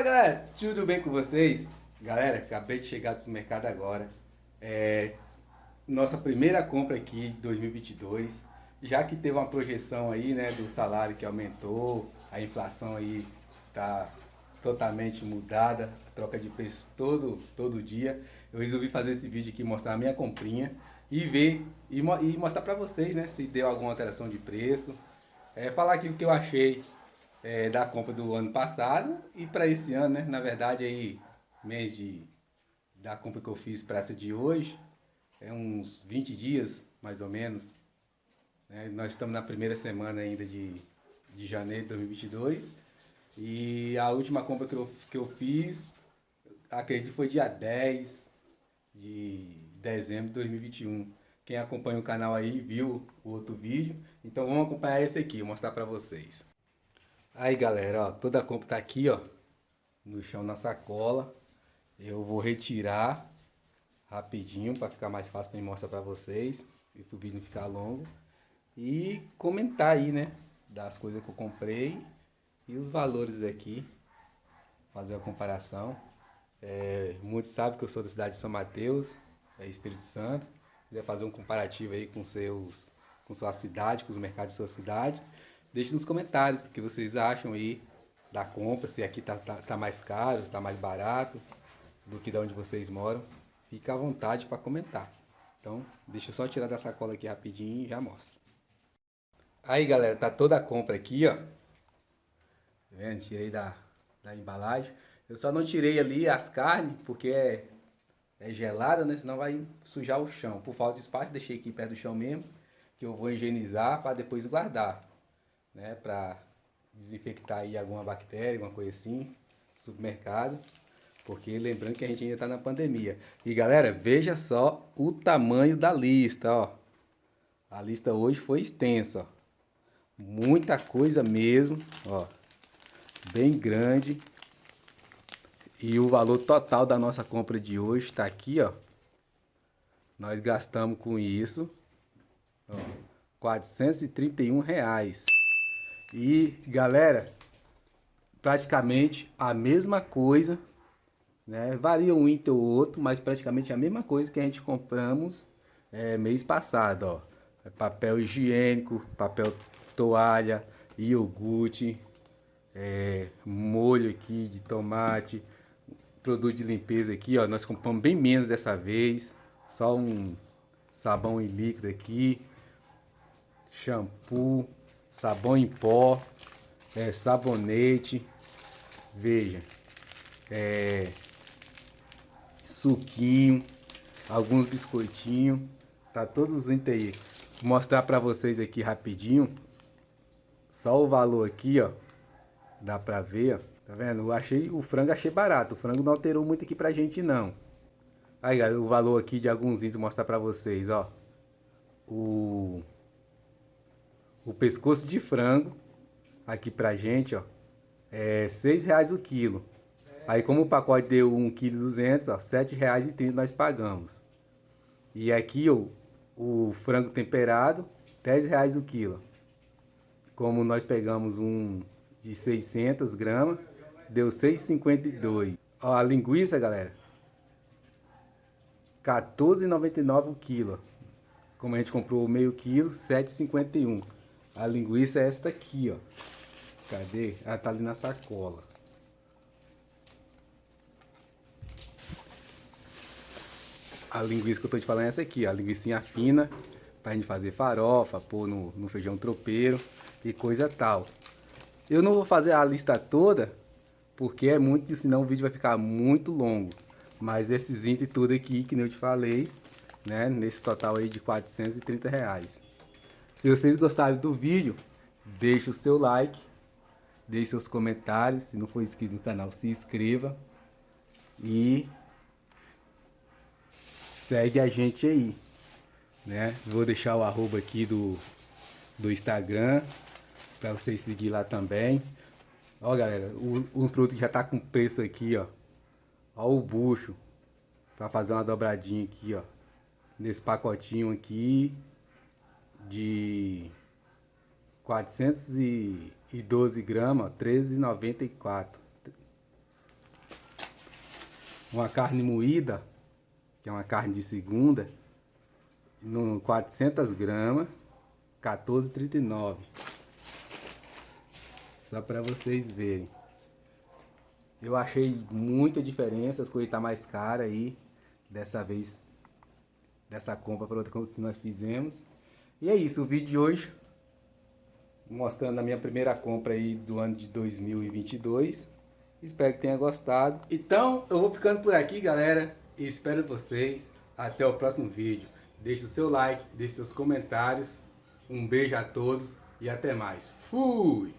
Fala galera, tudo bem com vocês? Galera, acabei de chegar do supermercado agora. É nossa primeira compra aqui 2022. Já que teve uma projeção aí, né, do salário que aumentou, a inflação aí tá totalmente mudada, troca de preço todo, todo dia. Eu resolvi fazer esse vídeo aqui, mostrar a minha comprinha e ver e, e mostrar para vocês, né, se deu alguma alteração de preço. É, falar aqui o que eu achei é, da compra do ano passado e para esse ano, né? Na verdade, aí, mês de, da compra que eu fiz para essa de hoje, é uns 20 dias, mais ou menos. Né? Nós estamos na primeira semana ainda de, de janeiro de 2022. E a última compra que eu, que eu fiz, acredito foi dia 10 de dezembro de 2021. Quem acompanha o canal aí viu o outro vídeo. Então vamos acompanhar esse aqui, mostrar para vocês. Aí galera, ó, toda a compra tá aqui, ó, no chão na sacola. Eu vou retirar rapidinho para ficar mais fácil para mostrar para vocês e para o vídeo não ficar longo. E comentar aí, né, das coisas que eu comprei e os valores aqui, fazer a comparação. É, muitos sabem que eu sou da cidade de São Mateus, é Espírito Santo. Quiser fazer um comparativo aí com seus, com sua cidade, com os mercados de sua cidade. Deixe nos comentários o que vocês acham aí da compra, se aqui tá, tá, tá mais caro, se tá mais barato do que da onde vocês moram. Fica à vontade para comentar. Então, deixa eu só tirar da sacola aqui rapidinho e já mostro. Aí, galera, tá toda a compra aqui, ó. Tá vendo? Tirei da, da embalagem. Eu só não tirei ali as carnes, porque é, é gelada, né? Senão vai sujar o chão. Por falta de espaço, deixei aqui perto do chão mesmo, que eu vou higienizar para depois guardar né, para desinfectar aí alguma bactéria, alguma coisa assim, supermercado, porque lembrando que a gente ainda está na pandemia. E galera, veja só o tamanho da lista, ó. A lista hoje foi extensa, ó. Muita coisa mesmo, ó. Bem grande. E o valor total da nossa compra de hoje está aqui, ó. Nós gastamos com isso, ó, 431 reais. E galera, praticamente a mesma coisa, né? Varia um item ou outro, mas praticamente a mesma coisa que a gente compramos é, mês passado, ó. É papel higiênico, papel toalha, iogurte, é, molho aqui de tomate, produto de limpeza aqui, ó. Nós compramos bem menos dessa vez, só um sabão em líquido aqui, shampoo, sabão em pó, é, sabonete, veja, é, suquinho, alguns biscoitinhos, tá todos os itens aí. Vou mostrar para vocês aqui rapidinho, só o valor aqui, ó, dá pra ver, ó, tá vendo? Eu achei, o frango achei barato, o frango não alterou muito aqui pra gente não. Aí, galera, o valor aqui de alguns itens, mostrar pra vocês, ó. O o pescoço de frango aqui pra gente, ó, é seis reais o quilo. Aí como o pacote deu 1,2 kg, ó, e trinta nós pagamos. E aqui, ó, o frango temperado, 10 reais o quilo. Como nós pegamos um de 600 gramas, deu 6,52. Ó, a linguiça, galera, 14,99 o quilo. Como a gente comprou meio quilo, 7,51. A linguiça é esta aqui, ó. Cadê? Ela tá ali na sacola. A linguiça que eu tô te falando é essa aqui, ó. A linguiça fina, pra gente fazer farofa, pôr no, no feijão tropeiro e coisa tal. Eu não vou fazer a lista toda, porque é muito, senão o vídeo vai ficar muito longo. Mas esses itens tudo aqui, que nem eu te falei, né? Nesse total aí de 430 reais. Se vocês gostaram do vídeo, deixe o seu like, deixe seus comentários. Se não for inscrito no canal, se inscreva. E segue a gente aí. Né? Vou deixar o arroba aqui do, do Instagram para vocês seguir lá também. Ó galera, o, os produtos já tá com preço aqui, ó. Ó o bucho para fazer uma dobradinha aqui, ó. Nesse pacotinho aqui de 412 gramas, 13,94. uma carne moída, que é uma carne de segunda, no 400 gramas, 14,39. Só para vocês verem. Eu achei muita diferença, as coisas tá mais caras aí, dessa vez, dessa compra para outra que nós fizemos. E é isso, o vídeo de hoje, mostrando a minha primeira compra aí do ano de 2022. Espero que tenha gostado. Então, eu vou ficando por aqui, galera. E espero vocês. Até o próximo vídeo. Deixe o seu like, deixe seus comentários. Um beijo a todos e até mais. Fui!